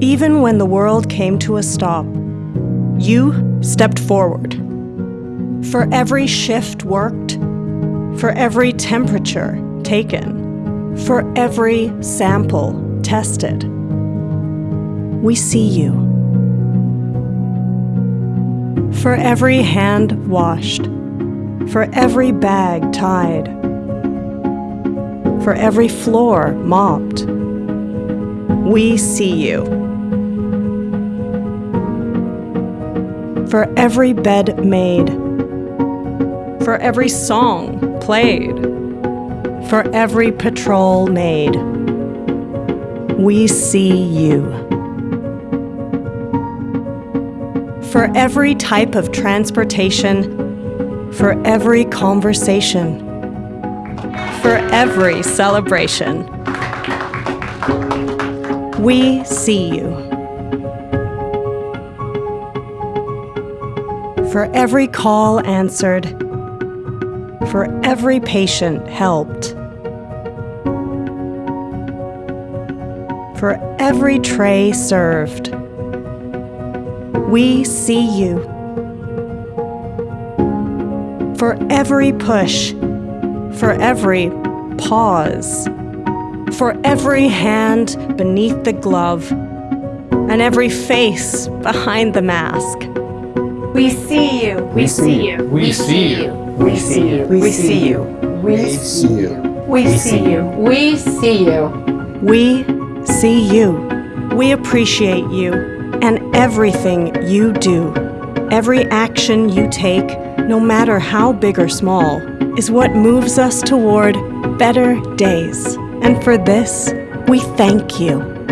Even when the world came to a stop, you stepped forward. For every shift worked, for every temperature taken, for every sample tested. We see you. For every hand washed, for every bag tied, for every floor mopped, we see you. For every bed made, for every song played, for every patrol made, we see you. For every type of transportation, for every conversation, for every celebration, we see you. For every call answered, for every patient helped, for every tray served, we see you. For every push, for every pause, for every hand beneath the glove, and every face behind the mask. We see you. We see you. We see you. We see you. We see you. We see you. We see you. We see you. We see you. We appreciate you and everything you do. Every action you take, no matter how big or small, is what moves us toward better days. And for this, we thank you.